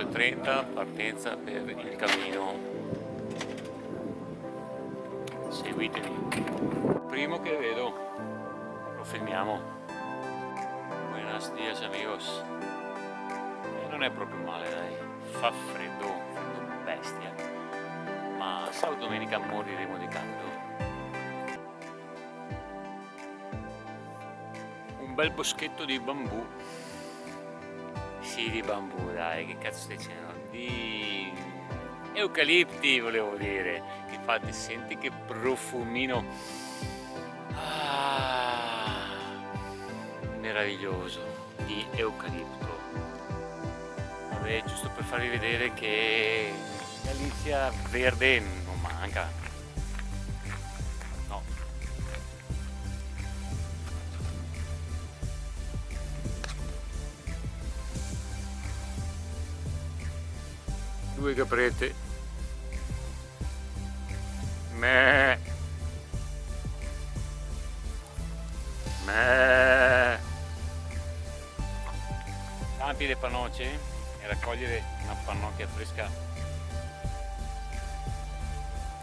8.30 partenza per il cammino. Seguitemi primo che vedo lo filmiamo buenos dias amigos. Non è proprio male dai. Fa freddo freddo bestia. Ma sabato domenica moriremo di caldo. Un bel boschetto di bambù sì di bambù dai che cazzo stai dicendo? Di eucalipti volevo dire infatti senti che profumino. Ah, meraviglioso di eucalipto. Vabbè giusto per farvi vedere che Galizia verde non manca due caprette. Me me campi le panoce e raccogliere una pannocchia fresca.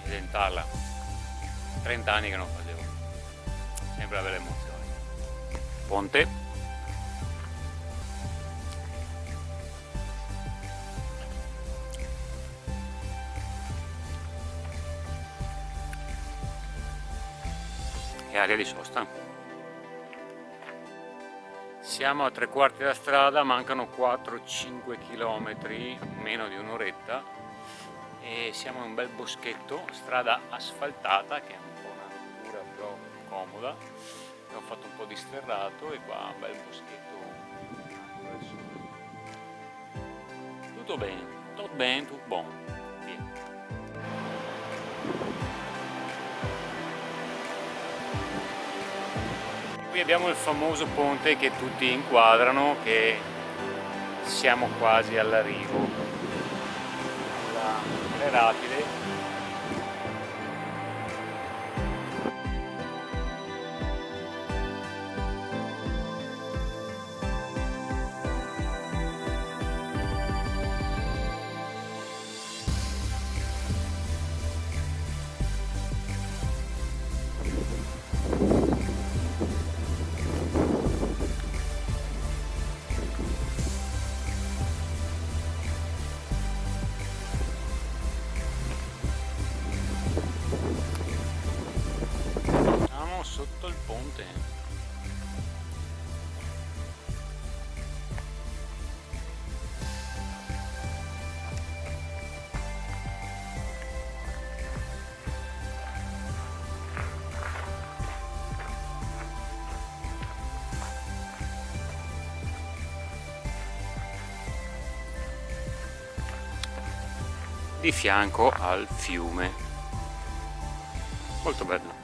E dentarla 30 anni che non facevo. Sempre una bella emozione ponte area di sosta. Siamo a tre quarti della strada mancano 4-5 km meno di un'oretta e siamo in un bel boschetto strada asfaltata che è un po' una rottura però comoda. Ho fatto un po' di sterrato e qua un bel boschetto. Tutto bene tutto bene tutto buono qui abbiamo il famoso ponte che tutti inquadrano che siamo quasi all'arrivo. Le rapide di fianco al fiume. Molto bello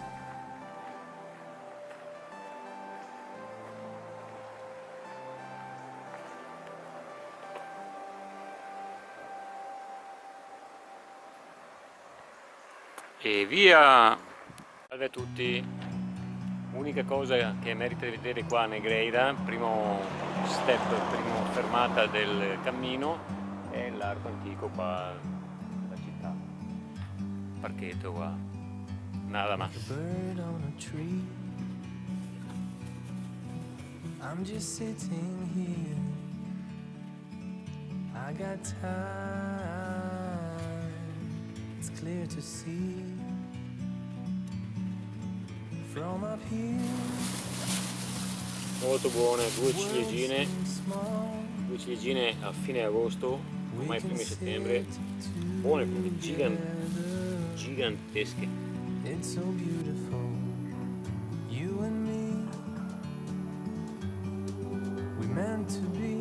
e via! Salve a tutti. Unica cosa che merita di vedere qua a Negreira primo step, prima fermata del cammino è l'arco antico qua parchetto qua. Nada más I'm just sitting here. I got time It's clear to see From up here Molto buone, due ciliegine Due ciliegine a fine agosto Ormai primi settembre Buone, giganti gigantesche. It's so beautiful, you and me. We meant to be.